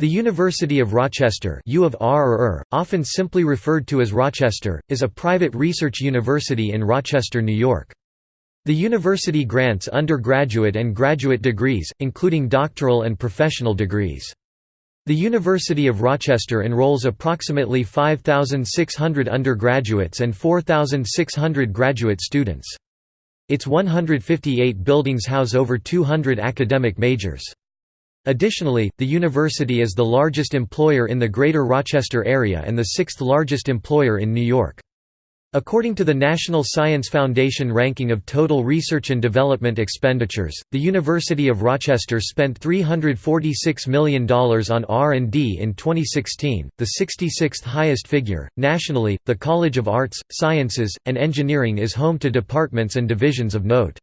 The University of Rochester U of R or R, often simply referred to as Rochester, is a private research university in Rochester, New York. The university grants undergraduate and graduate degrees, including doctoral and professional degrees. The University of Rochester enrolls approximately 5,600 undergraduates and 4,600 graduate students. Its 158 buildings house over 200 academic majors. Additionally, the university is the largest employer in the Greater Rochester area and the sixth largest employer in New York. According to the National Science Foundation ranking of total research and development expenditures, the University of Rochester spent $346 million on R&D in 2016, the 66th highest figure. Nationally, the College of Arts, Sciences, and Engineering is home to departments and divisions of note.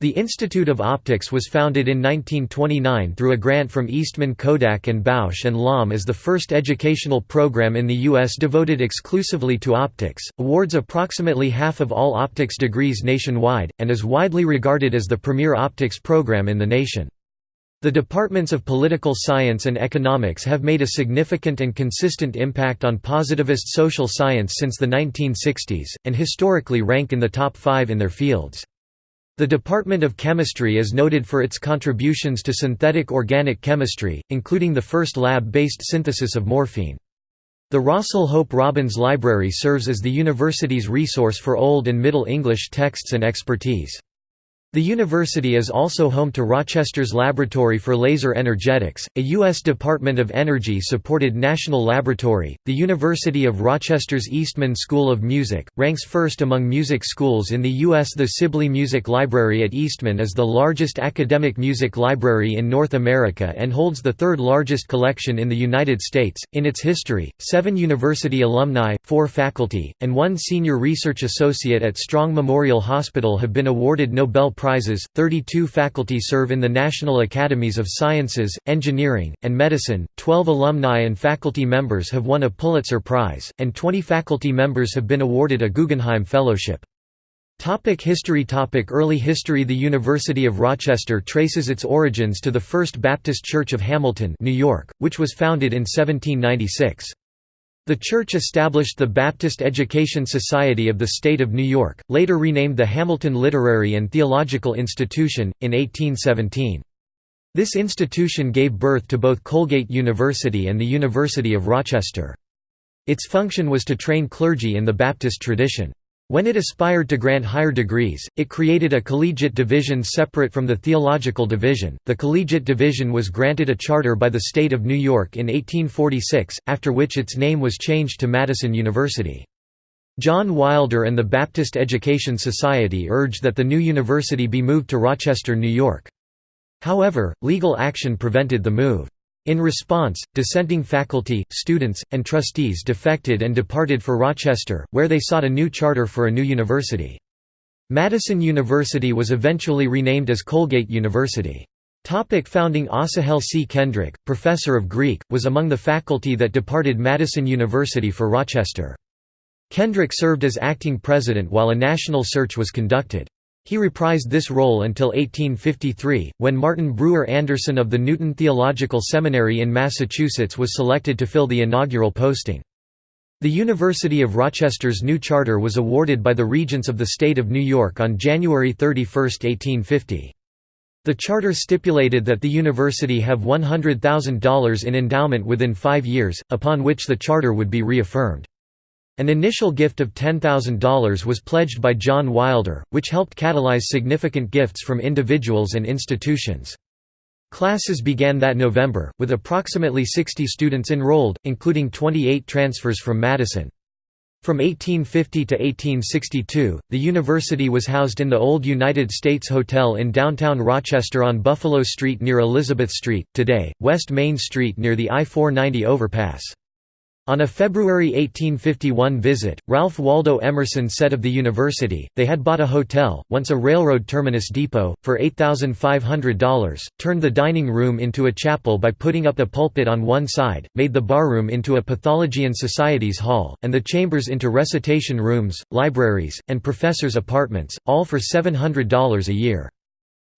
The Institute of Optics was founded in 1929 through a grant from Eastman Kodak and Bausch and Lomb as the first educational program in the U.S. devoted exclusively to optics, awards approximately half of all optics degrees nationwide, and is widely regarded as the premier optics program in the nation. The departments of political science and economics have made a significant and consistent impact on positivist social science since the 1960s, and historically rank in the top five in their fields. The Department of Chemistry is noted for its contributions to synthetic organic chemistry, including the first lab-based synthesis of morphine. The Rossell Hope Robbins Library serves as the university's resource for Old and Middle English texts and expertise. The university is also home to Rochester's Laboratory for Laser Energetics, a U.S. Department of Energy-supported national laboratory. The University of Rochester's Eastman School of Music, ranks first among music schools in the U.S. The Sibley Music Library at Eastman is the largest academic music library in North America and holds the third largest collection in the United States. In its history, seven university alumni, four faculty, and one senior research associate at Strong Memorial Hospital have been awarded Nobel prizes, 32 faculty serve in the National Academies of Sciences, Engineering, and Medicine, 12 alumni and faculty members have won a Pulitzer Prize, and 20 faculty members have been awarded a Guggenheim Fellowship. Topic history Topic Early history The University of Rochester traces its origins to the First Baptist Church of Hamilton, New York, which was founded in 1796. The church established the Baptist Education Society of the State of New York, later renamed the Hamilton Literary and Theological Institution, in 1817. This institution gave birth to both Colgate University and the University of Rochester. Its function was to train clergy in the Baptist tradition. When it aspired to grant higher degrees, it created a collegiate division separate from the theological division. The collegiate division was granted a charter by the state of New York in 1846, after which its name was changed to Madison University. John Wilder and the Baptist Education Society urged that the new university be moved to Rochester, New York. However, legal action prevented the move. In response, dissenting faculty, students, and trustees defected and departed for Rochester, where they sought a new charter for a new university. Madison University was eventually renamed as Colgate University. Topic founding Asahel C. Kendrick, professor of Greek, was among the faculty that departed Madison University for Rochester. Kendrick served as acting president while a national search was conducted. He reprised this role until 1853, when Martin Brewer Anderson of the Newton Theological Seminary in Massachusetts was selected to fill the inaugural posting. The University of Rochester's new charter was awarded by the Regents of the State of New York on January 31, 1850. The charter stipulated that the university have $100,000 in endowment within five years, upon which the charter would be reaffirmed. An initial gift of $10,000 was pledged by John Wilder, which helped catalyze significant gifts from individuals and institutions. Classes began that November, with approximately 60 students enrolled, including 28 transfers from Madison. From 1850 to 1862, the university was housed in the old United States Hotel in downtown Rochester on Buffalo Street near Elizabeth Street, today, West Main Street near the I-490 overpass. On a February 1851 visit, Ralph Waldo Emerson said of the university, they had bought a hotel, once a railroad terminus depot, for $8,500, turned the dining room into a chapel by putting up a pulpit on one side, made the barroom into a pathology and Society's hall, and the chambers into recitation rooms, libraries, and professors' apartments, all for $700 a year.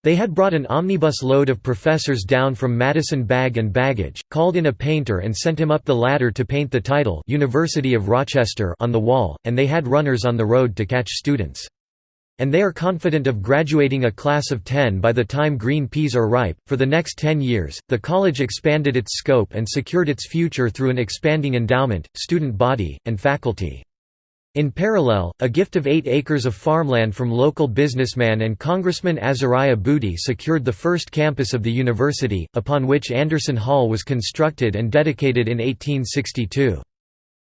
They had brought an omnibus load of professors down from Madison Bag and Baggage, called in a painter and sent him up the ladder to paint the title University of Rochester on the wall, and they had runners on the road to catch students. And they are confident of graduating a class of 10 by the time green peas are ripe. For the next 10 years, the college expanded its scope and secured its future through an expanding endowment, student body, and faculty. In parallel, a gift of eight acres of farmland from local businessman and Congressman Azariah Boody secured the first campus of the university, upon which Anderson Hall was constructed and dedicated in 1862.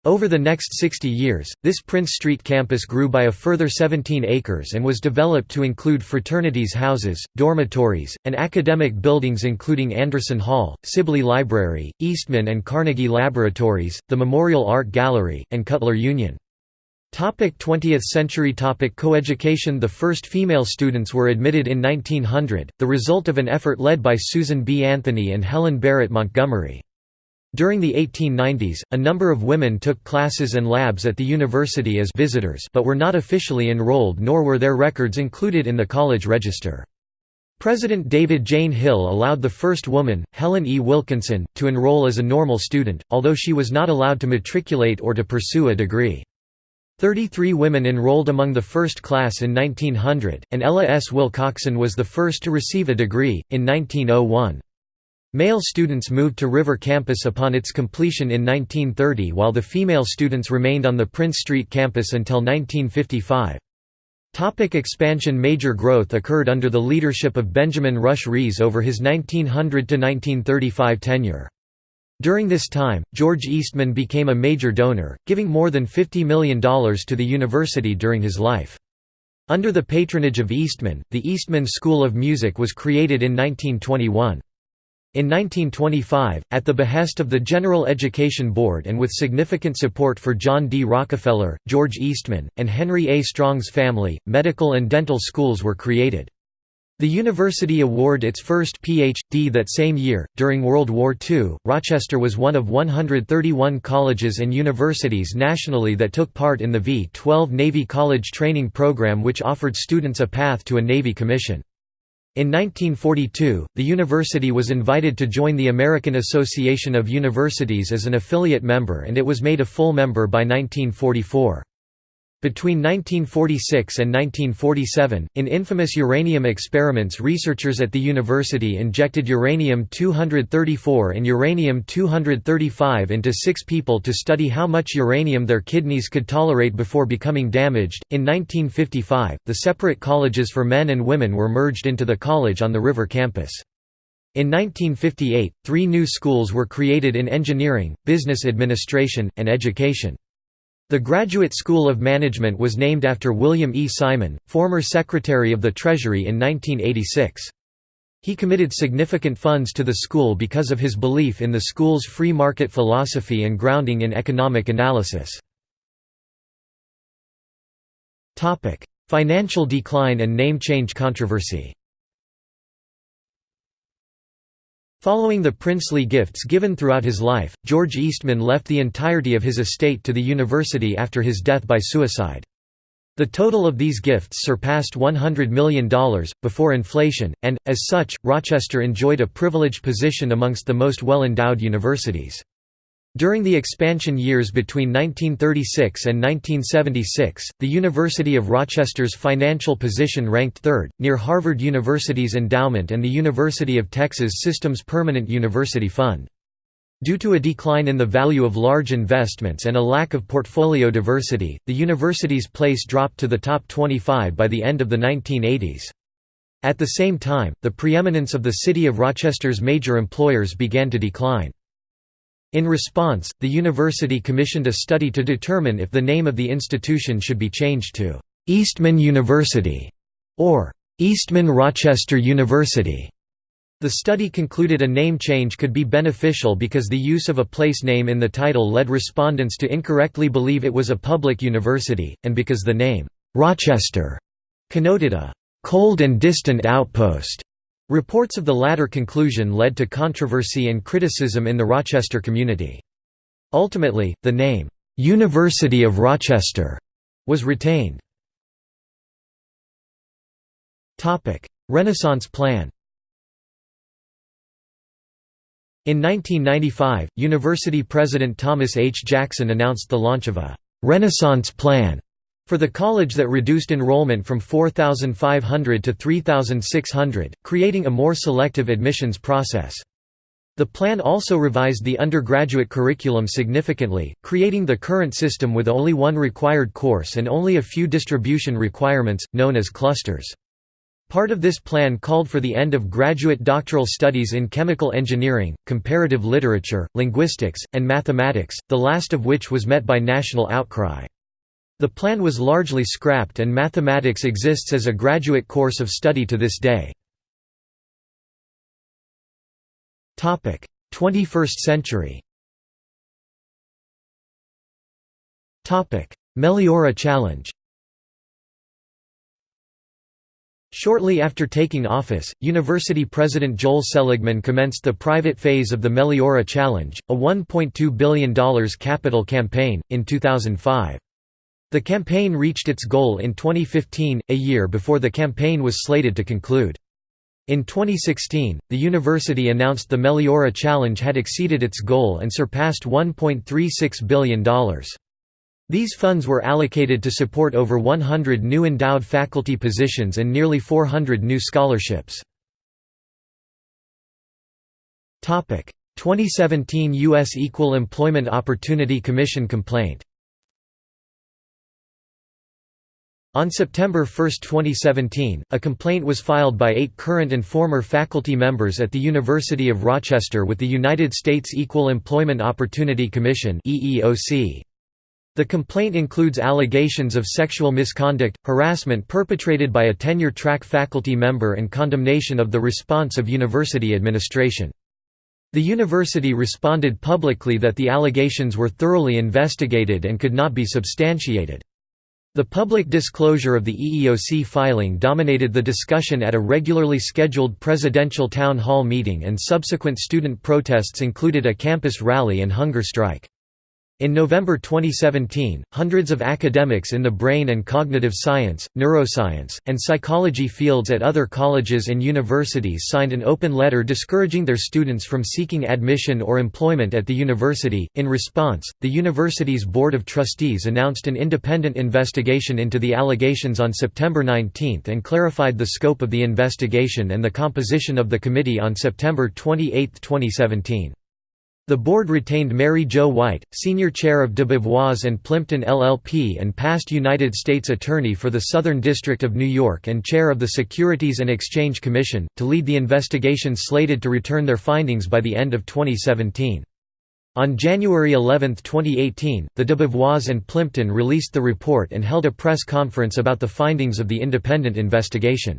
Over the next 60 years, this Prince Street campus grew by a further 17 acres and was developed to include fraternities' houses, dormitories, and academic buildings including Anderson Hall, Sibley Library, Eastman and Carnegie Laboratories, the Memorial Art Gallery, and Cutler Union. Topic 20th century topic Coeducation The first female students were admitted in 1900, the result of an effort led by Susan B. Anthony and Helen Barrett Montgomery. During the 1890s, a number of women took classes and labs at the university as visitors but were not officially enrolled nor were their records included in the college register. President David Jayne Hill allowed the first woman, Helen E. Wilkinson, to enroll as a normal student, although she was not allowed to matriculate or to pursue a degree. Thirty-three women enrolled among the first class in 1900, and Ella S. Wilcoxen was the first to receive a degree, in 1901. Male students moved to River Campus upon its completion in 1930 while the female students remained on the Prince Street campus until 1955. Topic expansion Major growth occurred under the leadership of Benjamin Rush Rhees over his 1900–1935 tenure. During this time, George Eastman became a major donor, giving more than $50 million to the university during his life. Under the patronage of Eastman, the Eastman School of Music was created in 1921. In 1925, at the behest of the General Education Board and with significant support for John D. Rockefeller, George Eastman, and Henry A. Strong's family, medical and dental schools were created. The university awarded its first Ph.D. that same year. During World War II, Rochester was one of 131 colleges and universities nationally that took part in the V 12 Navy College Training Program, which offered students a path to a Navy commission. In 1942, the university was invited to join the American Association of Universities as an affiliate member and it was made a full member by 1944. Between 1946 and 1947, in infamous uranium experiments researchers at the university injected uranium-234 and uranium-235 into six people to study how much uranium their kidneys could tolerate before becoming damaged. In 1955, the separate colleges for men and women were merged into the college on the River campus. In 1958, three new schools were created in engineering, business administration, and education. The Graduate School of Management was named after William E. Simon, former Secretary of the Treasury in 1986. He committed significant funds to the school because of his belief in the school's free market philosophy and grounding in economic analysis. Financial decline and name change controversy Following the princely gifts given throughout his life, George Eastman left the entirety of his estate to the university after his death by suicide. The total of these gifts surpassed $100 million, before inflation, and, as such, Rochester enjoyed a privileged position amongst the most well-endowed universities. During the expansion years between 1936 and 1976, the University of Rochester's financial position ranked third, near Harvard University's endowment and the University of Texas System's Permanent University Fund. Due to a decline in the value of large investments and a lack of portfolio diversity, the university's place dropped to the top 25 by the end of the 1980s. At the same time, the preeminence of the city of Rochester's major employers began to decline. In response, the university commissioned a study to determine if the name of the institution should be changed to Eastman University or Eastman Rochester University. The study concluded a name change could be beneficial because the use of a place name in the title led respondents to incorrectly believe it was a public university, and because the name, Rochester, connoted a cold and distant outpost. Reports of the latter conclusion led to controversy and criticism in the Rochester community. Ultimately, the name, "'University of Rochester' was retained. Renaissance Plan In 1995, university president Thomas H. Jackson announced the launch of a «Renaissance Plan» for the college that reduced enrollment from 4,500 to 3,600, creating a more selective admissions process. The plan also revised the undergraduate curriculum significantly, creating the current system with only one required course and only a few distribution requirements, known as clusters. Part of this plan called for the end of graduate doctoral studies in chemical engineering, comparative literature, linguistics, and mathematics, the last of which was met by national outcry. The plan was largely scrapped and mathematics exists as a graduate course of study to this day. 21st century Meliora Challenge Shortly after taking office, University President Joel Seligman commenced the private phase of the Meliora Challenge, a $1.2 billion capital campaign, in 2005. The campaign reached its goal in 2015, a year before the campaign was slated to conclude. In 2016, the university announced the Meliora Challenge had exceeded its goal and surpassed $1.36 billion. These funds were allocated to support over 100 new endowed faculty positions and nearly 400 new scholarships. 2017 U.S. Equal Employment Opportunity Commission complaint On September 1, 2017, a complaint was filed by eight current and former faculty members at the University of Rochester with the United States Equal Employment Opportunity Commission. The complaint includes allegations of sexual misconduct, harassment perpetrated by a tenure-track faculty member and condemnation of the response of university administration. The university responded publicly that the allegations were thoroughly investigated and could not be substantiated. The public disclosure of the EEOC filing dominated the discussion at a regularly scheduled presidential town hall meeting and subsequent student protests included a campus rally and hunger strike. In November 2017, hundreds of academics in the brain and cognitive science, neuroscience, and psychology fields at other colleges and universities signed an open letter discouraging their students from seeking admission or employment at the university. In response, the university's Board of Trustees announced an independent investigation into the allegations on September 19 and clarified the scope of the investigation and the composition of the committee on September 28, 2017. The board retained Mary Jo White, senior chair of DeBevoise and Plimpton LLP and past United States Attorney for the Southern District of New York and chair of the Securities and Exchange Commission, to lead the investigation slated to return their findings by the end of 2017. On January 11, 2018, the DeBevoise and Plimpton released the report and held a press conference about the findings of the independent investigation.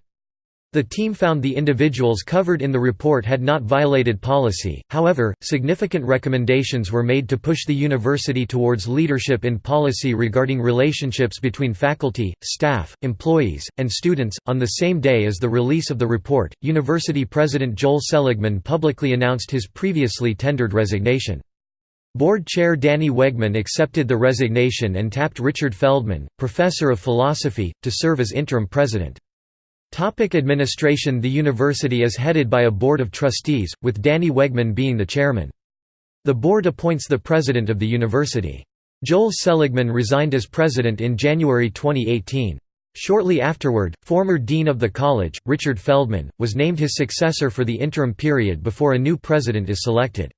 The team found the individuals covered in the report had not violated policy, however, significant recommendations were made to push the university towards leadership in policy regarding relationships between faculty, staff, employees, and students. On the same day as the release of the report, University President Joel Seligman publicly announced his previously tendered resignation. Board Chair Danny Wegman accepted the resignation and tapped Richard Feldman, professor of philosophy, to serve as interim president. Topic administration The university is headed by a board of trustees, with Danny Wegman being the chairman. The board appoints the president of the university. Joel Seligman resigned as president in January 2018. Shortly afterward, former dean of the college, Richard Feldman, was named his successor for the interim period before a new president is selected.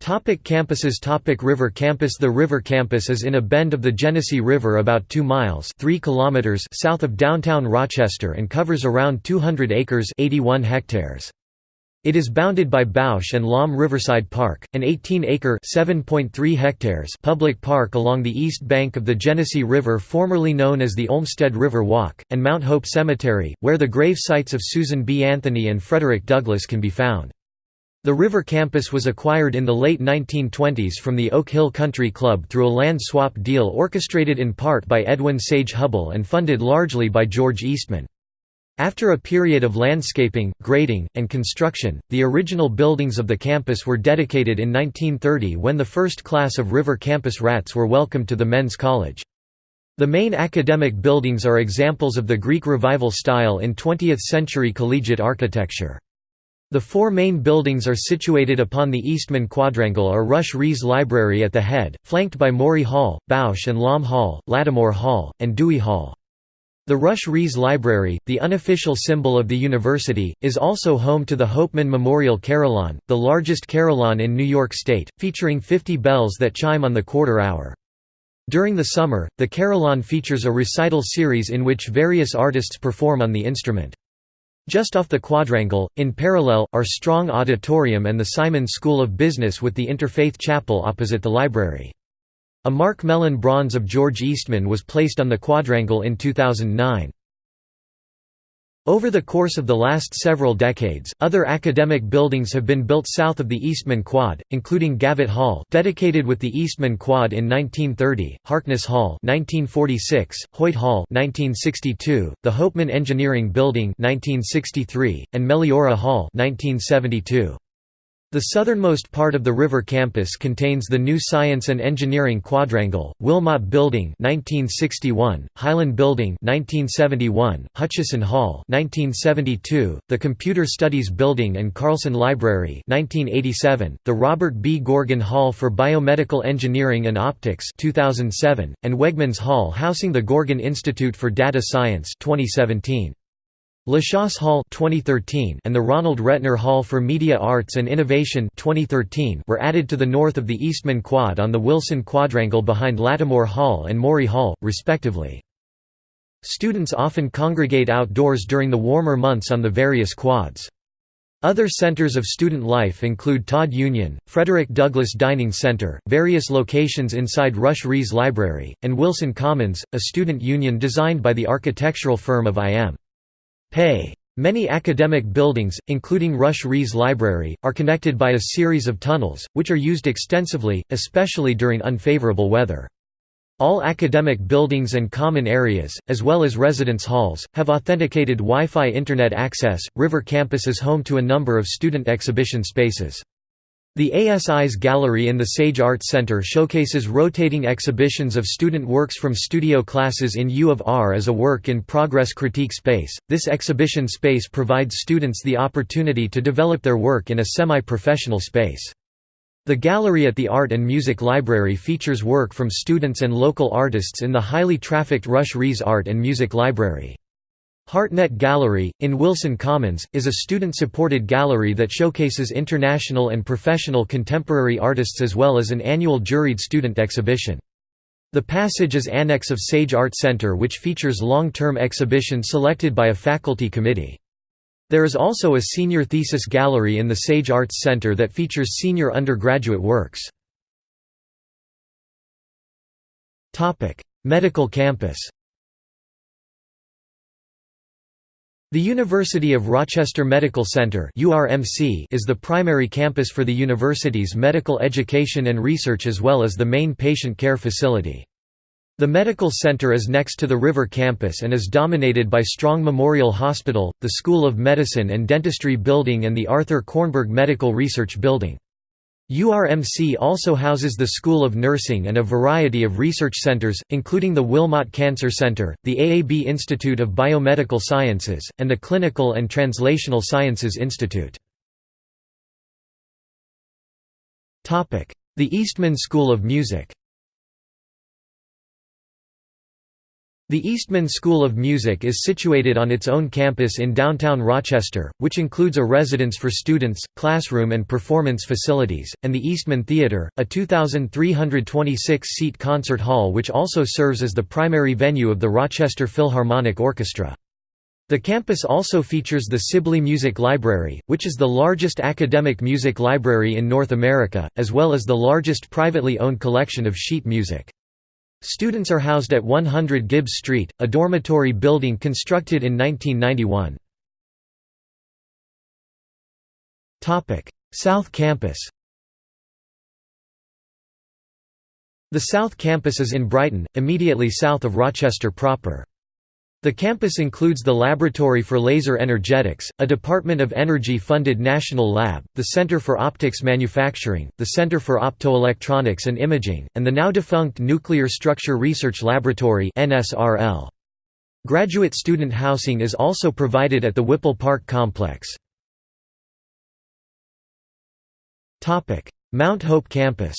Topic campuses Topic River Campus The River Campus is in a bend of the Genesee River about 2 miles 3 kilometers south of downtown Rochester and covers around 200 acres 81 hectares. It is bounded by Bausch and Lomb Riverside Park, an 18-acre (7.3 hectares public park along the east bank of the Genesee River formerly known as the Olmsted River Walk, and Mount Hope Cemetery, where the grave sites of Susan B. Anthony and Frederick Douglass can be found. The River Campus was acquired in the late 1920s from the Oak Hill Country Club through a land swap deal orchestrated in part by Edwin Sage Hubbell and funded largely by George Eastman. After a period of landscaping, grading, and construction, the original buildings of the campus were dedicated in 1930 when the first class of River Campus rats were welcomed to the Men's College. The main academic buildings are examples of the Greek Revival style in 20th-century collegiate architecture. The four main buildings are situated upon the Eastman Quadrangle are Rush Rhees Library at the head, flanked by Morey Hall, Bausch and Lomb Hall, Lattimore Hall, and Dewey Hall. The Rush Rhees Library, the unofficial symbol of the university, is also home to the Hopeman Memorial Carillon, the largest carillon in New York State, featuring 50 bells that chime on the quarter hour. During the summer, the carillon features a recital series in which various artists perform on the instrument. Just off the quadrangle, in parallel, are Strong Auditorium and the Simon School of Business with the Interfaith Chapel opposite the library. A Marc Mellon bronze of George Eastman was placed on the quadrangle in 2009. Over the course of the last several decades, other academic buildings have been built south of the Eastman Quad, including Gavett Hall, dedicated with the Eastman Quad in 1930, Harkness Hall (1946), Hoyt Hall (1962), the Hopeman Engineering Building (1963), and Meliora Hall (1972). The southernmost part of the river campus contains the new Science and Engineering Quadrangle, Wilmot Building 1961, Hylan Building 1971, Hutchison Hall 1972, the Computer Studies Building and Carlson Library 1987, the Robert B. Goergen Hall for Biomedical Engineering and Optics 2007, and Wegmans Hall housing the Goergen Institute for Data Science 2017. LeChase Hall 2013 and the Ronald Rettner Hall for Media Arts and Innovation 2013 were added to the north of the Eastman Quad on the Wilson Quadrangle behind Lattimore Hall and Morey Hall, respectively. Students often congregate outdoors during the warmer months on the various quads. Other centers of student life include Todd Union, Frederick Douglass Dining Center, various locations inside Rush Rhees Library, and Wilson Commons, a student union designed by the architectural firm of I.M. Pei. Many academic buildings, including Rush Rhees Library, are connected by a series of tunnels, which are used extensively, especially during unfavorable weather. All academic buildings and common areas, as well as residence halls, have authenticated Wi-Fi Internet access. River Campus is home to a number of student exhibition spaces. The ASI's gallery in the Sage Arts Center showcases rotating exhibitions of student works from studio classes in U of R as a work-in-progress critique space. This exhibition space provides students the opportunity to develop their work in a semi-professional space. The gallery at the Art and Music Library features work from students and local artists in the highly trafficked Rush Rhees Art and Music Library. Hartnett Gallery, in Wilson Commons, is a student-supported gallery that showcases international and professional contemporary artists as well as an annual juried student exhibition. The Passage is annex of Sage Art Center which features long-term exhibitions selected by a faculty committee. There is also a senior thesis gallery in the Sage Arts Center that features senior undergraduate works. Medical campus The University of Rochester Medical Center is the primary campus for the university's medical education and research as well as the main patient care facility. The medical center is next to the River campus and is dominated by Strong Memorial Hospital, the School of Medicine and Dentistry Building and the Arthur Kornberg Medical Research Building. URMC also houses the School of Nursing and a variety of research centers, including the Wilmot Cancer Center, the AAB Institute of Biomedical Sciences, and the Clinical and Translational Sciences Institute. The Eastman School of Music The Eastman School of Music is situated on its own campus in downtown Rochester, which includes a residence for students, classroom and performance facilities, and the Eastman Theatre, a 2,326-seat concert hall which also serves as the primary venue of the Rochester Philharmonic Orchestra. The campus also features the Sibley Music Library, which is the largest academic music library in North America, as well as the largest privately owned collection of sheet music. Students are housed at 100 Gibbs Street, a dormitory building constructed in 1991. South Campus The South Campus is in Brighton, immediately south of Rochester proper. The campus includes the Laboratory for Laser Energetics, a Department of Energy-funded national lab, the Center for Optics Manufacturing, the Center for Optoelectronics and Imaging, and the now-defunct Nuclear Structure Research Laboratory Graduate student housing is also provided at the Whipple Park complex. Mount Hope campus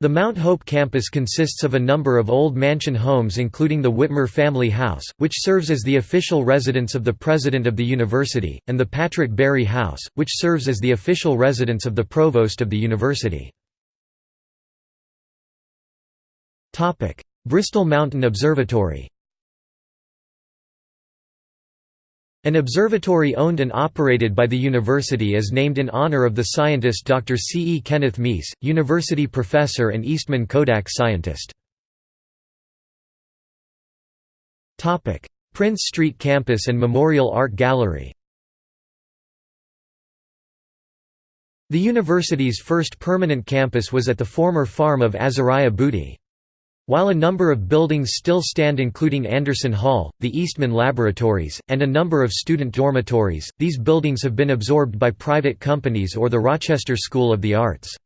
The Mount Hope campus consists of a number of old mansion homes including the Whitmer family house, which serves as the official residence of the president of the university, and the Patrick Barry House, which serves as the official residence of the provost of the university. Bristol Mountain Observatory An observatory owned and operated by the university is named in honor of the scientist Dr. C. E. Kenneth Mees, university professor and Eastman Kodak scientist. Prince Street Campus and Memorial Art Gallery The university's first permanent campus was at the former farm of Azariah Boody. While a number of buildings still stand including Anderson Hall, the Eastman Laboratories, and a number of student dormitories, these buildings have been absorbed by private companies or the Rochester School of the Arts.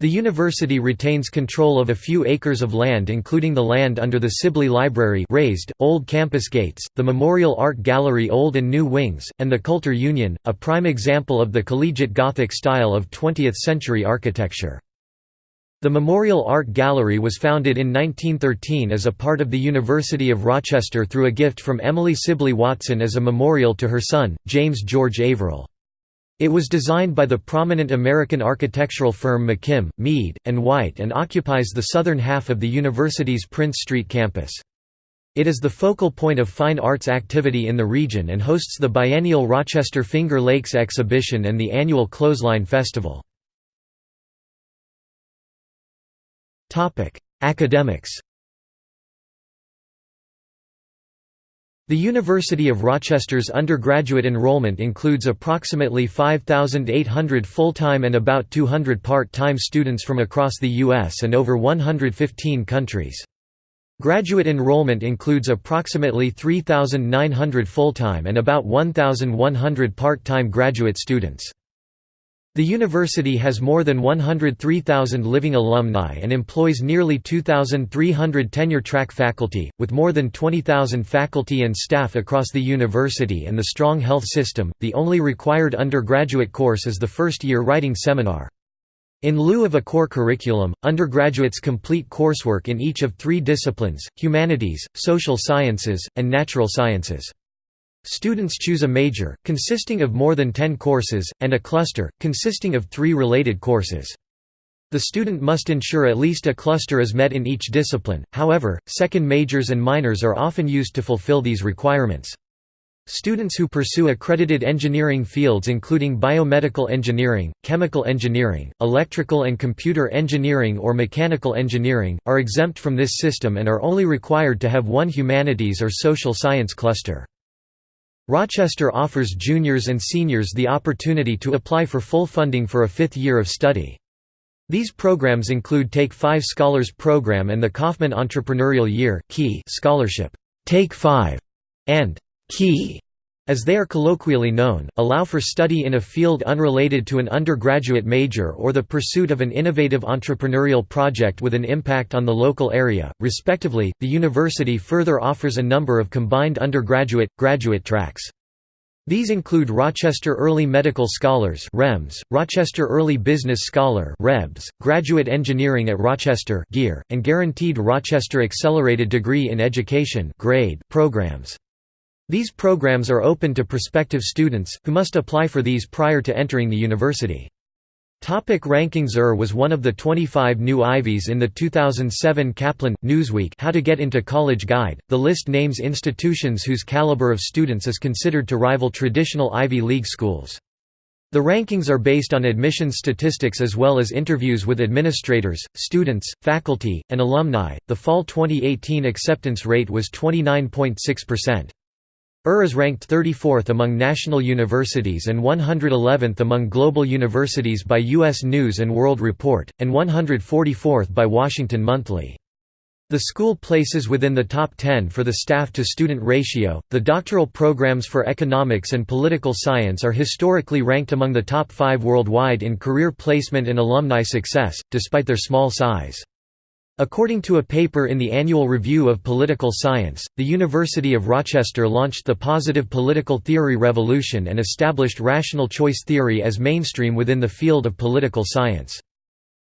The university retains control of a few acres of land including the land under the Sibley Library raised, old campus gates, the Memorial Art Gallery Old and New Wings, and the Cutler Union, a prime example of the collegiate Gothic style of 20th-century architecture. The Memorial Art Gallery was founded in 1913 as a part of the University of Rochester through a gift from Emily Sibley Watson as a memorial to her son, James George Averill. It was designed by the prominent American architectural firm McKim, Mead, and White and occupies the southern half of the university's Prince Street campus. It is the focal point of fine arts activity in the region and hosts the biennial Rochester Finger Lakes exhibition and the annual Clothesline Festival. Academics The University of Rochester's undergraduate enrollment includes approximately 5,800 full-time and about 200 part-time students from across the U.S. and over 115 countries. Graduate enrollment includes approximately 3,900 full-time and about 1,100 part-time graduate students. The university has more than 103,000 living alumni and employs nearly 2,300 tenure-track faculty, with more than 20,000 faculty and staff across the university and the strong health system. The only required undergraduate course is the first-year writing seminar. In lieu of a core curriculum, undergraduates complete coursework in each of three disciplines, humanities, social sciences, and natural sciences. Students choose a major, consisting of more than 10 courses, and a cluster, consisting of three related courses. The student must ensure at least a cluster is met in each discipline, however, second majors and minors are often used to fulfill these requirements. Students who pursue accredited engineering fields including biomedical engineering, chemical engineering, electrical and computer engineering or mechanical engineering, are exempt from this system and are only required to have one humanities or social science cluster. Rochester offers juniors and seniors the opportunity to apply for full funding for a fifth year of study. These programs include Take 5 Scholars Program and the Kauffman Entrepreneurial Year Key scholarship, Take 5, and Key as they are colloquially known, allow for study in a field unrelated to an undergraduate major or the pursuit of an innovative entrepreneurial project with an impact on the local area, respectively. The university further offers a number of combined undergraduate graduate tracks. These include Rochester Early Medical Scholars (REMS), Rochester Early Business Scholar (REBS), Graduate Engineering at Rochester (GEAR), and Guaranteed Rochester Accelerated Degree in Education (GRADE) programs. These programs are open to prospective students, who must apply for these prior to entering the university. Topic rankings ER was one of the 25 new Ivies in the 2007 Kaplan Newsweek How to Get into College Guide. The list names institutions whose caliber of students is considered to rival traditional Ivy League schools. The rankings are based on admissions statistics as well as interviews with administrators, students, faculty, and alumni. The fall 2018 acceptance rate was 29.6%. UR is ranked 34th among national universities and 111th among global universities by U.S. News & World Report, and 144th by Washington Monthly. The school places within the top 10 for the staff to student ratio. The doctoral programs for economics and political science are historically ranked among the top 5 worldwide in career placement and alumni success, despite their small size. According to a paper in the Annual Review of Political Science, the University of Rochester launched the positive political theory revolution and established rational choice theory as mainstream within the field of political science.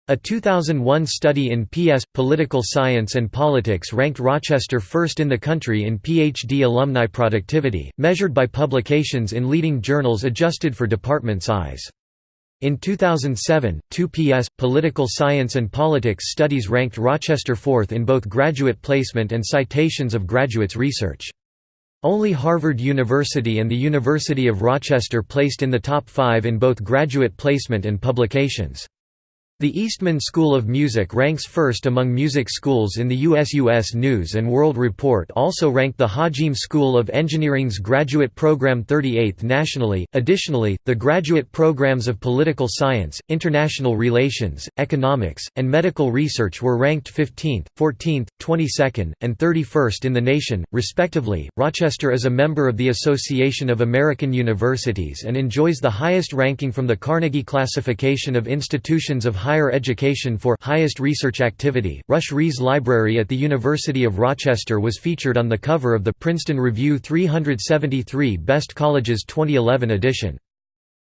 A 2001 study in PS, Political Science and Politics ranked Rochester first in the country in PhD alumni productivity, measured by publications in leading journals adjusted for department size. In 2007, two PS, Political Science and Politics studies ranked Rochester fourth in both graduate placement and citations of graduates' research. Only Harvard University and the University of Rochester placed in the top five in both graduate placement and publications. The Eastman School of Music ranks first among music schools in the U.S. U.S. News & World Report also ranked the Hajim School of Engineering's graduate program 38th nationally. Additionally, the graduate programs of Political Science, International Relations, Economics, and Medical Research were ranked 15th, 14th, 22nd, and 31st in the nation, respectively. Rochester is a member of the Association of American Universities and enjoys the highest ranking from the Carnegie Classification of Institutions of Higher Education for highest research activity. Rush Rhees Library at the University of Rochester was featured on the cover of the Princeton Review 373 Best Colleges 2011 edition.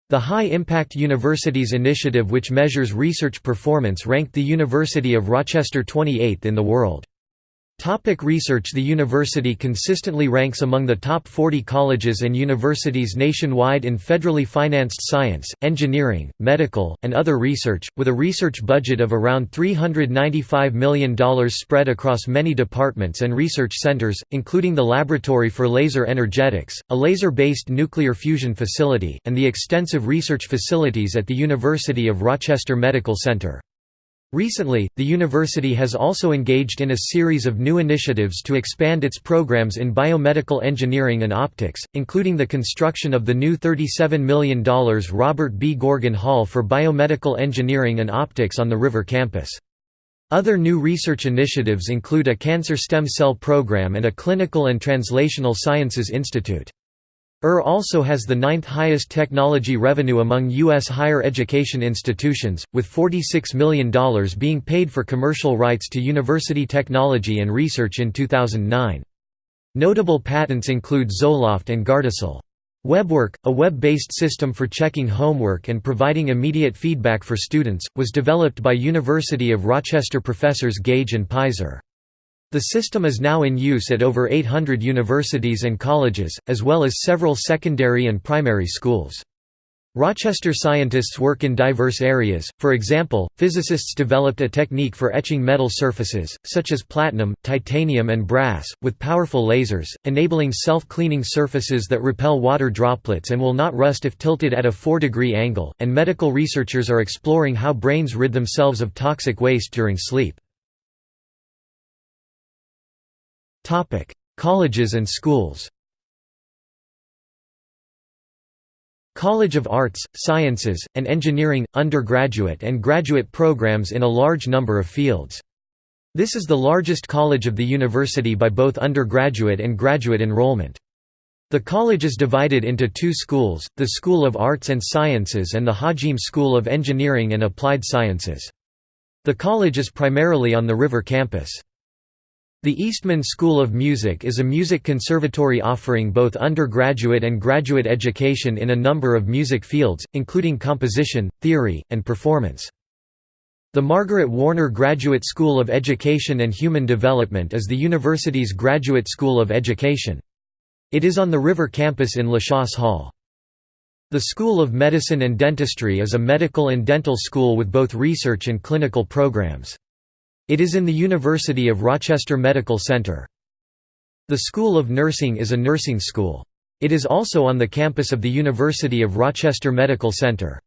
The High Impact Universities Initiative which measures research performance ranked the University of Rochester 28th in the world. Topic research The university consistently ranks among the top 40 colleges and universities nationwide in federally financed science, engineering, medical, and other research, with a research budget of around $395 million spread across many departments and research centers, including the Laboratory for Laser Energetics, a laser-based nuclear fusion facility, and the extensive research facilities at the University of Rochester Medical Center. Recently, the university has also engaged in a series of new initiatives to expand its programs in biomedical engineering and optics, including the construction of the new $37 million Robert B. Goergen Hall for Biomedical Engineering and Optics on the River campus. Other new research initiatives include a cancer stem cell program and a clinical and translational sciences institute. UR also has the ninth highest technology revenue among U.S. higher education institutions, with $46 million being paid for commercial rights to university technology and research in 2009. Notable patents include Zoloft and Gardasil. WebWork, a web-based system for checking homework and providing immediate feedback for students, was developed by University of Rochester professors Gage and Pizer. The system is now in use at over 800 universities and colleges, as well as several secondary and primary schools. Rochester scientists work in diverse areas, for example, physicists developed a technique for etching metal surfaces, such as platinum, titanium and brass, with powerful lasers, enabling self-cleaning surfaces that repel water droplets and will not rust if tilted at a 4-degree angle, and medical researchers are exploring how brains rid themselves of toxic waste during sleep. Colleges and schools College of Arts, Sciences, and Engineering, undergraduate and graduate programs in a large number of fields. This is the largest college of the university by both undergraduate and graduate enrollment. The college is divided into two schools, the School of Arts and Sciences and the Hajim School of Engineering and Applied Sciences. The college is primarily on the River campus. The Eastman School of Music is a music conservatory offering both undergraduate and graduate education in a number of music fields, including composition, theory, and performance. The Margaret Warner Graduate School of Education and Human Development is the university's graduate school of education. It is on the River campus in LeChase Hall. The School of Medicine and Dentistry is a medical and dental school with both research and clinical programs. It is in the University of Rochester Medical Center. The School of Nursing is a nursing school. It is also on the campus of the University of Rochester Medical Center.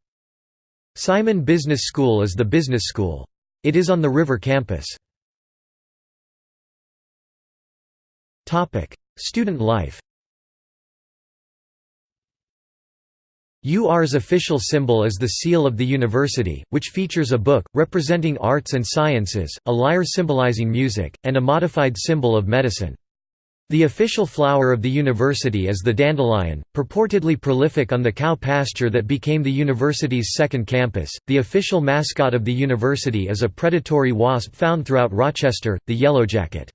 Simon Business School is the business school. It is on the River campus. Student life UR's official symbol is the seal of the university, which features a book, representing arts and sciences, a lyre symbolizing music, and a modified symbol of medicine. The official flower of the university is the dandelion, purportedly prolific on the cow pasture that became the university's second campus. The official mascot of the university is a predatory wasp found throughout Rochester, the yellowjacket.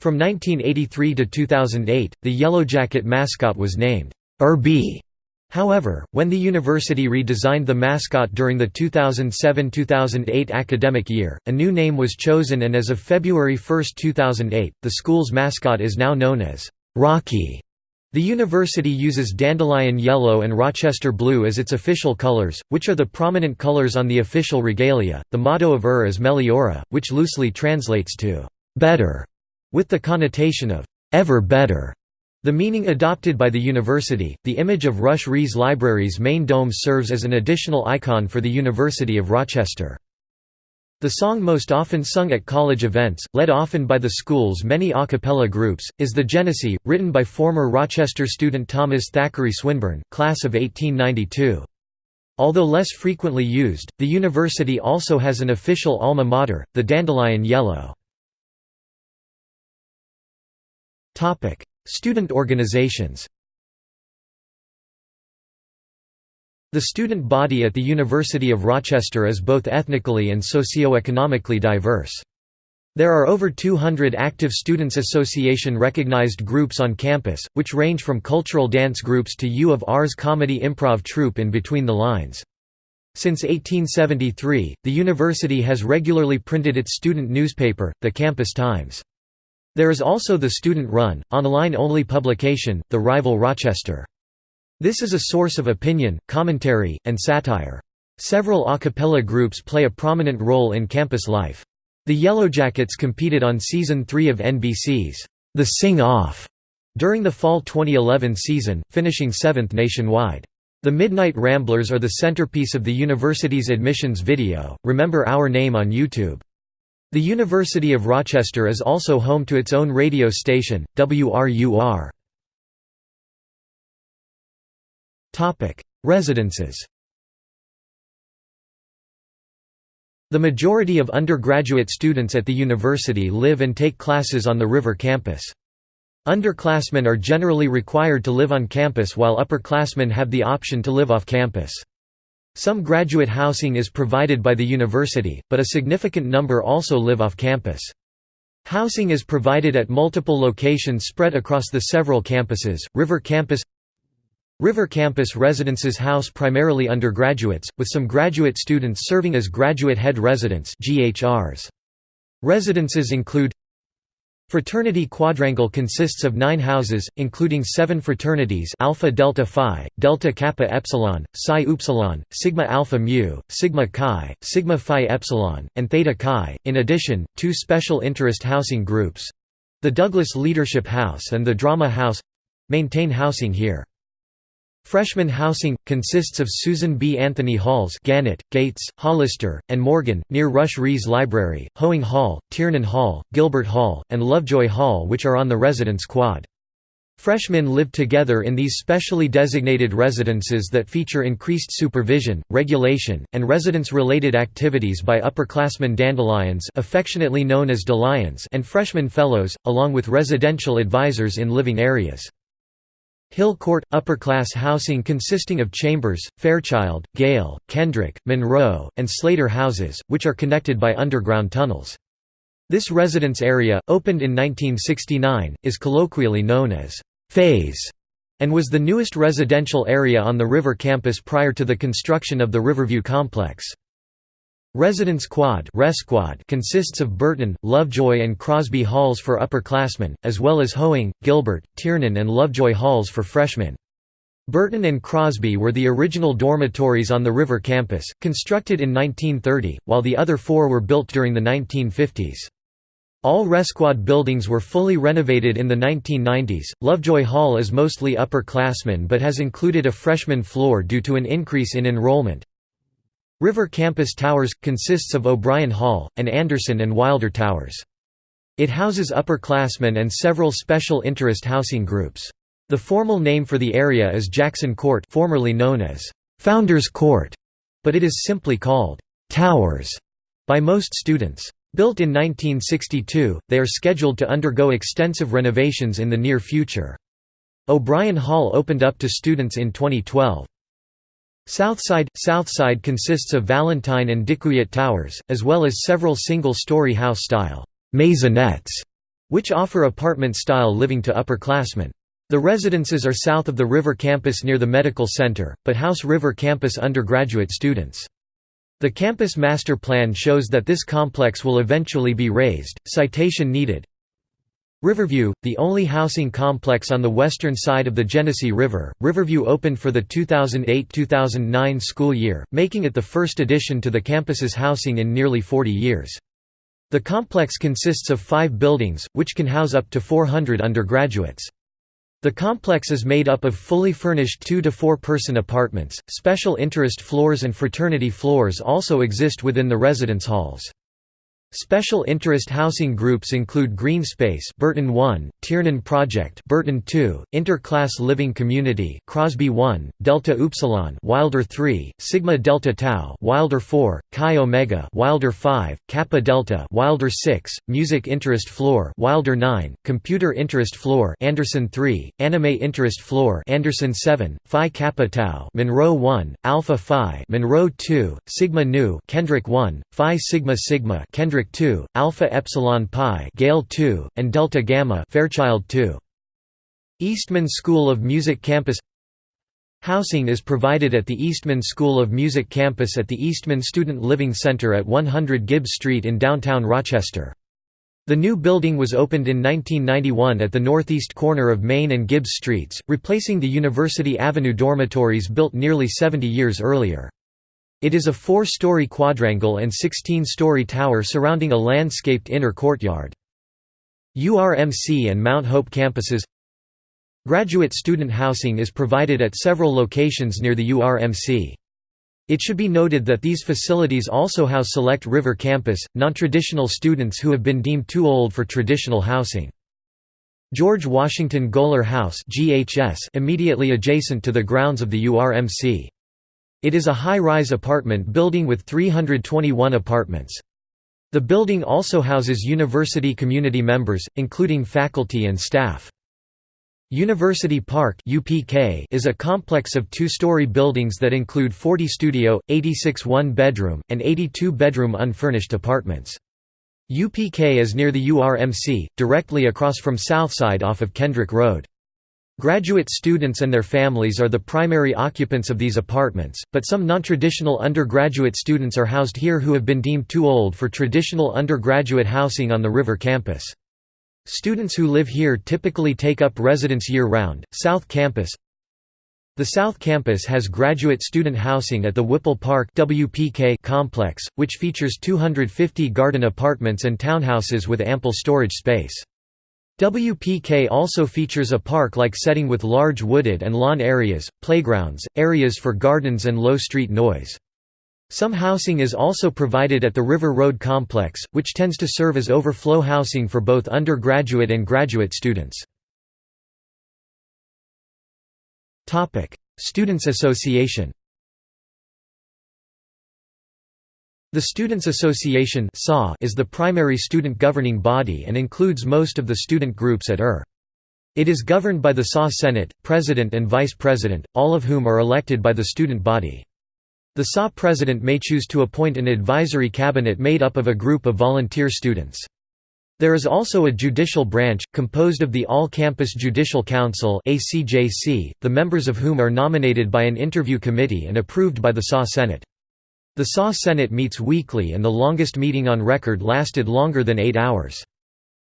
From 1983 to 2008, the yellowjacket mascot was named Irby However, when the university redesigned the mascot during the 2007–2008 academic year, a new name was chosen and as of February 1, 2008, the school's mascot is now known as Rocky. The university uses dandelion yellow and Rochester blue as its official colors, which are the prominent colors on the official regalia. The motto of UR is Meliora, which loosely translates to better, with the connotation of ever better. The meaning adopted by the university, the image of Rush Rhees Library's main dome serves as an additional icon for the University of Rochester. The song most often sung at college events, led often by the school's many a cappella groups, is the Genesee, written by former Rochester student Thomas Thackeray Swinburne, class of 1892. Although less frequently used, the university also has an official alma mater, the Dandelion Yellow. Student organizations The student body at the University of Rochester is both ethnically and socio-economically diverse. There are over 200 active Students' Association recognized groups on campus, which range from cultural dance groups to U of R's comedy improv troupe in Between the Lines. Since 1873, the university has regularly printed its student newspaper, the Campus Times. There is also the student-run, online-only publication, The Rival Rochester. This is a source of opinion, commentary, and satire. Several a cappella groups play a prominent role in campus life. The Yellowjackets competed on Season 3 of NBC's The Sing Off during the fall 2011 season, finishing seventh nationwide. The Midnight Ramblers are the centerpiece of the university's admissions video, Remember Our Name on YouTube. The University of Rochester is also home to its own radio station, WRUR. Residences The majority of undergraduate students at the university live and take classes on the River campus. Underclassmen are generally required to live on campus while upperclassmen have the option to live off campus. Some graduate housing is provided by the university, but a significant number also live off campus. Housing is provided at multiple locations spread across the several campuses. River Campus River Campus residences house primarily undergraduates, with some graduate students serving as graduate head residents (GHRs). Residences include Fraternity Quadrangle consists of nine houses, including seven fraternities Alpha Delta Phi, Delta Kappa Epsilon, Psi Upsilon, Sigma Alpha Mu, Sigma Chi, Sigma Phi Epsilon, and Theta Chi, in addition, two special interest housing groups—the Douglas Leadership House and the Drama House—maintain housing here. Freshman housing consists of Susan B. Anthony Halls, Gannett, Gates, Hollister, and Morgan near Rush Rhees Library, Hoeing Hall, Tiernan Hall, Gilbert Hall, and Lovejoy Hall, which are on the residence quad. Freshmen live together in these specially designated residences that feature increased supervision, regulation, and residence-related activities by upperclassmen dandelions affectionately known as and freshman fellows, along with residential advisors in living areas. Hill Court – upper-class housing consisting of Chambers, Fairchild, Gale, Kendrick, Monroe, and Slater houses, which are connected by underground tunnels. This residence area, opened in 1969, is colloquially known as «Phase» and was the newest residential area on the River campus prior to the construction of the Riverview complex. Residence Quad consists of Burton, Lovejoy and Crosby halls for upperclassmen, as well as Hoeing, Gilbert, Tiernan and Lovejoy halls for freshmen. Burton and Crosby were the original dormitories on the River campus, constructed in 1930, while the other four were built during the 1950s. All Resquad buildings were fully renovated in the 1990s. Lovejoy Hall is mostly upperclassmen but has included a freshman floor due to an increase in enrollment. River Campus Towers – consists of O'Brien Hall, and Anderson and Wilder Towers. It houses upperclassmen and several special interest housing groups. The formal name for the area is Jackson Court formerly known as Founders Court, but it is simply called Towers by most students. Built in 1962, they are scheduled to undergo extensive renovations in the near future. O'Brien Hall opened up to students in 2012. Southside Southside consists of Valentine and DeKiewiet Towers, as well as several single-story house-style maisonettes, which offer apartment-style living to upperclassmen. The residences are south of the River Campus near the Medical Center, but house River Campus undergraduate students. The campus master plan shows that this complex will eventually be razed. Citation needed. Riverview, the only housing complex on the western side of the Genesee River, Riverview opened for the 2008–2009 school year, making it the first addition to the campus's housing in nearly 40 years. The complex consists of five buildings, which can house up to 400 undergraduates. The complex is made up of fully furnished two- to four-person apartments. Special interest floors and fraternity floors also exist within the residence halls. Special interest housing groups include Greenspace Burton 1, Tiernan Project Burton 2, Interclass Living Community Crosby 1, Delta Upsilon Wilder 3, Sigma Delta Tau Wilder 4, Chi Omega Wilder 5, Kappa Delta Wilder 6, Music Interest Floor Wilder 9, Computer Interest Floor Anderson 3, Anime Interest Floor Anderson 7, Phi Kappa Tau Monroe 1, Alpha Phi Monroe 2, Sigma Nu Kendrick 1, Phi Sigma Sigma Kendrick 2, Alpha Epsilon Pi Gale 2, and Delta Gamma Fairchild 2. Eastman School of Music Campus Housing is provided at the Eastman School of Music campus at the Eastman Student Living Center at 100 Gibbs Street in downtown Rochester. The new building was opened in 1991 at the northeast corner of Main and Gibbs Streets, replacing the University Avenue dormitories built nearly 70 years earlier. It is a four-story quadrangle and 16-story tower surrounding a landscaped inner courtyard. URMC and Mount Hope campuses Graduate student housing is provided at several locations near the URMC. It should be noted that these facilities also house Select River Campus, non-traditional students who have been deemed too old for traditional housing. George Washington Goler House immediately adjacent to the grounds of the URMC. It is a high-rise apartment building with 321 apartments. The building also houses university community members, including faculty and staff. University Park is a complex of two-story buildings that include 40 studio, 86 one-bedroom, and 82 bedroom unfurnished apartments. UPK is near the URMC, directly across from Southside off of Kendrick Road. Graduate students and their families are the primary occupants of these apartments, but some non-traditional undergraduate students are housed here who have been deemed too old for traditional undergraduate housing on the River campus. Students who live here typically take up residence year-round. South Campus The South Campus has graduate student housing at the Whipple Park WPK complex, which features 250 garden apartments and townhouses with ample storage space. WPK also features a park-like setting with large wooded and lawn areas, playgrounds, areas for gardens and low street noise. Some housing is also provided at the River Road complex, which tends to serve as overflow housing for both undergraduate and graduate students. Students Association The Students' Association is the primary student governing body and includes most of the student groups at UR. It is governed by the SAW Senate, President and Vice President, all of whom are elected by the student body. The SAW President may choose to appoint an advisory cabinet made up of a group of volunteer students. There is also a judicial branch, composed of the All-Campus Judicial Council the members of whom are nominated by an interview committee and approved by the SAW Senate. The SAW Senate meets weekly and the longest meeting on record lasted longer than eight hours.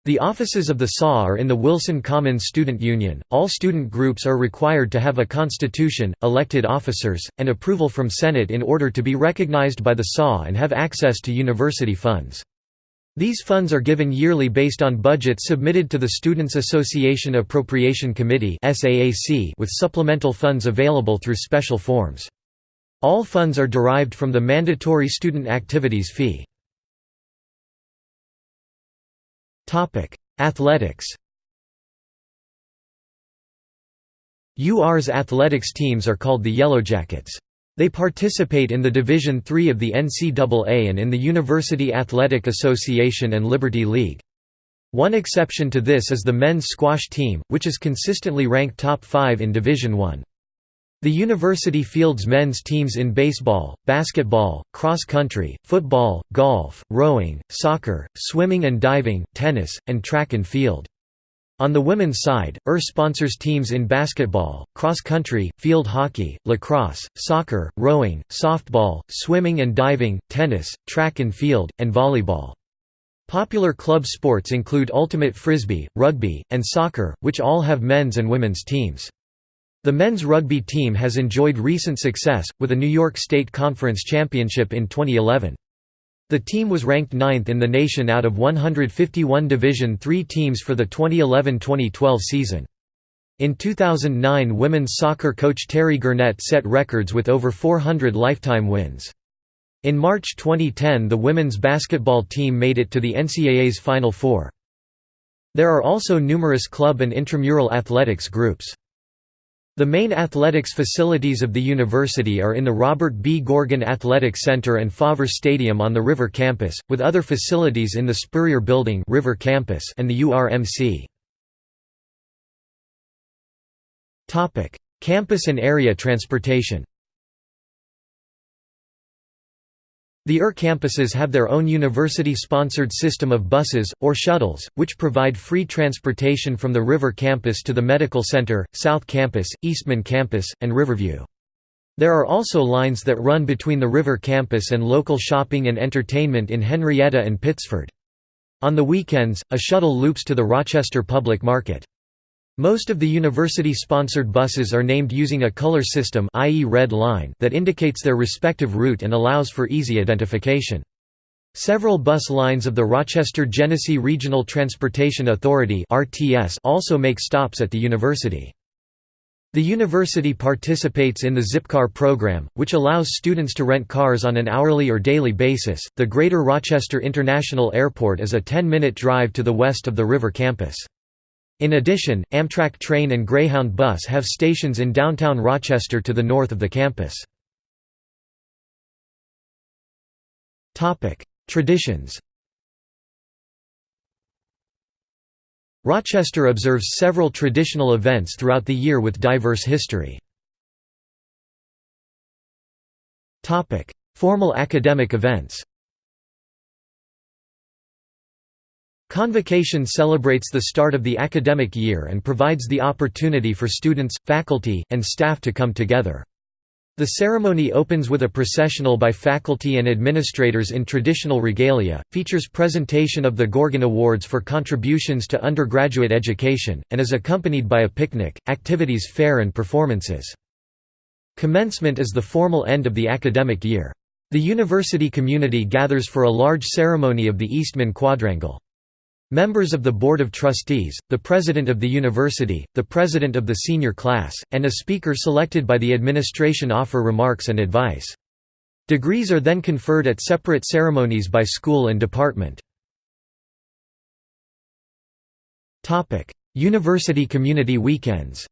The offices of the SAW are in the Wilson Commons Student Union. All student groups are required to have a constitution, elected officers, and approval from Senate in order to be recognized by the SAW and have access to university funds. These funds are given yearly based on budgets submitted to the Students' Association Appropriation Committee with supplemental funds available through special forms. All funds are derived from the mandatory student activities fee. Athletics UR's athletics teams are called the Yellowjackets. They participate in the Division III of the NCAA and in the University Athletic Association and Liberty League. One exception to this is the men's squash team, which is consistently ranked top 5 in Division I. The university fields men's teams in baseball, basketball, cross country, football, golf, rowing, soccer, swimming and diving, tennis, and track and field. On the women's side, UR sponsors teams in basketball, cross-country, field hockey, lacrosse, soccer, rowing, softball, swimming and diving, tennis, track and field, and volleyball. Popular club sports include ultimate frisbee, rugby, and soccer, which all have men's and women's teams. The men's rugby team has enjoyed recent success, with a New York State Conference championship in 2011. The team was ranked ninth in the nation out of 151 Division III teams for the 2011–2012 season. In 2009 women's soccer coach Terry Gurnett set records with over 400 lifetime wins. In March 2010 the women's basketball team made it to the NCAA's Final Four. There are also numerous club and intramural athletics groups. The main athletics facilities of the university are in the Robert B. Goergen Athletic Center and Fauver Stadium on the River Campus, with other facilities in the Spurrier Building River Campus and the URMC. Campus and area transportation The UR campuses have their own university-sponsored system of buses, or shuttles, which provide free transportation from the River Campus to the Medical Center, South Campus, Eastman Campus, and Riverview. There are also lines that run between the River Campus and local shopping and entertainment in Henrietta and Pittsford. On the weekends, a shuttle loops to the Rochester Public Market. Most of the university-sponsored buses are named using a color system i.e. red line that indicates their respective route and allows for easy identification. Several bus lines of the Rochester Genesee Regional Transportation Authority also make stops at the university. The university participates in the Zipcar program, which allows students to rent cars on an hourly or daily basis. The Greater Rochester International Airport is a 10 minute drive to the west of the river campus. In addition, Amtrak train and Greyhound bus have stations in downtown Rochester to the north of the campus. Traditions Rochester observes several traditional events throughout the year with diverse history. Formal academic events Convocation celebrates the start of the academic year and provides the opportunity for students, faculty, and staff to come together. The ceremony opens with a processional by faculty and administrators in traditional regalia, features presentation of the Goergen Awards for contributions to undergraduate education, and is accompanied by a picnic, activities fair and performances. Commencement is the formal end of the academic year. The university community gathers for a large ceremony of the Eastman Quadrangle. Members of the Board of Trustees, the President of the University, the President of the Senior Class, and a speaker selected by the administration offer remarks and advice. Degrees are then conferred at separate ceremonies by school and department. University Community Weekends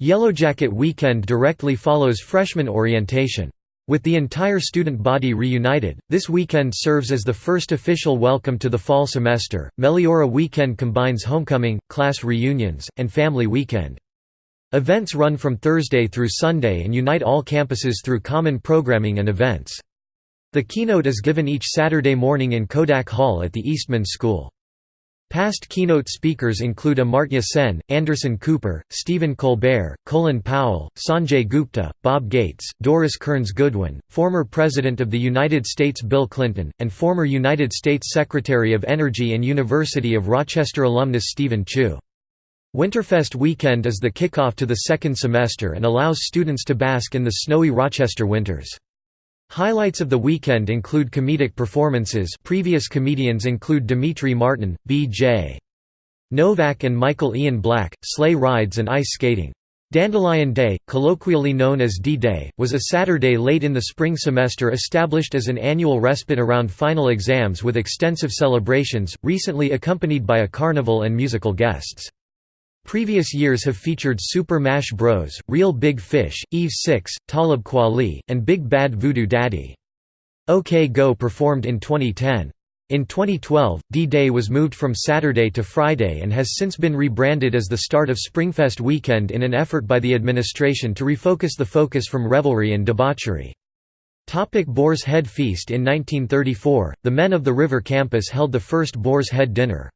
Yellowjacket Weekend directly follows freshman orientation. With the entire student body reunited, this weekend serves as the first official welcome to the fall semester. Meliora Weekend combines homecoming, class reunions, and family weekend. Events run from Thursday through Sunday and unite all campuses through common programming and events. The keynote is given each Saturday morning in Kodak Hall at the Eastman School. Past keynote speakers include Amartya Sen, Anderson Cooper, Stephen Colbert, Colin Powell, Sanjay Gupta, Bob Gates, Doris Kearns Goodwin, former President of the United States Bill Clinton, and former United States Secretary of Energy and University of Rochester alumnus Steven Chu. Winterfest weekend is the kickoff to the second semester and allows students to bask in the snowy Rochester winters. Highlights of the weekend include comedic performances previous comedians include Demetri Martin, B.J. Novak and Michael Ian Black, sleigh rides and ice skating. Dandelion Day, colloquially known as D-Day, was a Saturday late in the spring semester established as an annual respite around final exams with extensive celebrations, recently accompanied by a carnival and musical guests. Previous years have featured Super Mash Bros., Real Big Fish, Eve 6, Talib Kweli, and Big Bad Voodoo Daddy. OK Go performed in 2010. In 2012, D-Day was moved from Saturday to Friday and has since been rebranded as the start of Springfest weekend in an effort by the administration to refocus the focus from revelry and debauchery. Topic Boar's Head Feast In 1934, the men of the River Campus held the first Boar's Head Dinner.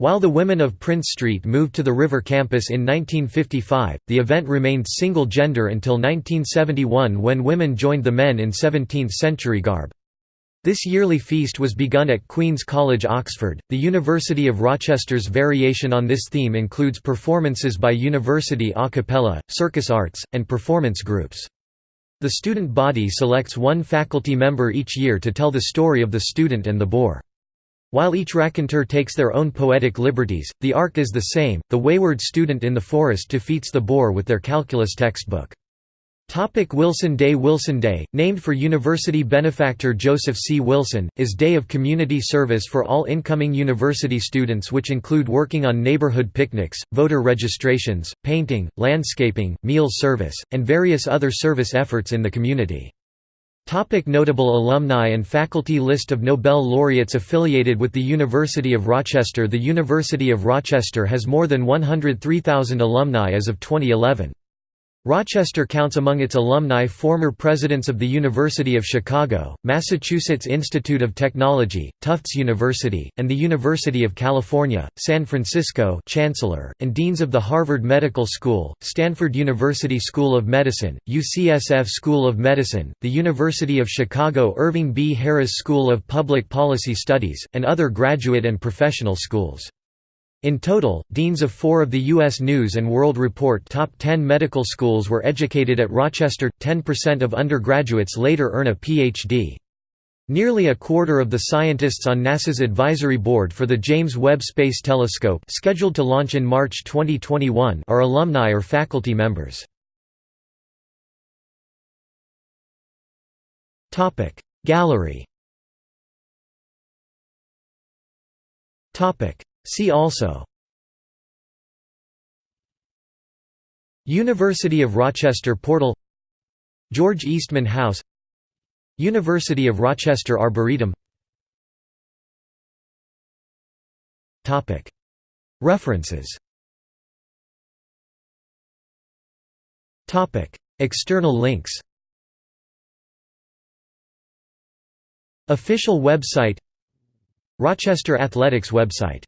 While the women of Prince Street moved to the River Campus in 1955, the event remained single-gender until 1971 when women joined the men in 17th-century garb. This yearly feast was begun at Queen's College Oxford. The University of Rochester's variation on this theme includes performances by university a cappella, circus arts, and performance groups. The student body selects one faculty member each year to tell the story of the student and the boar. While each raconteur takes their own poetic liberties, the arc is the same, the wayward student in the forest defeats the boar with their calculus textbook. Topic Wilson Day Wilson Day, named for university benefactor Joseph C. Wilson, is day of community service for all incoming university students which include working on neighborhood picnics, voter registrations, painting, landscaping, meals service, and various other service efforts in the community. Topic notable alumni and faculty List of Nobel laureates affiliated with the University of Rochester The University of Rochester has more than 103,000 alumni as of 2011. Rochester counts among its alumni former presidents of the University of Chicago, Massachusetts Institute of Technology, Tufts University, and the University of California, San Francisco Chancellor, and deans of the Harvard Medical School, Stanford University School of Medicine, UCSF School of Medicine, the University of Chicago Irving B. Harris School of Public Policy Studies, and other graduate and professional schools. In total, deans of four of the U.S. News & World Report top 10 medical schools were educated at Rochester. 10% of undergraduates later earn a Ph.D. Nearly a quarter of the scientists on NASA's advisory board for the James Webb Space Telescope scheduled to launch in March 2021 are alumni or faculty members. Gallery See also University of Rochester Portal George Eastman House University of Rochester Arboretum References External links Official website Rochester Athletics website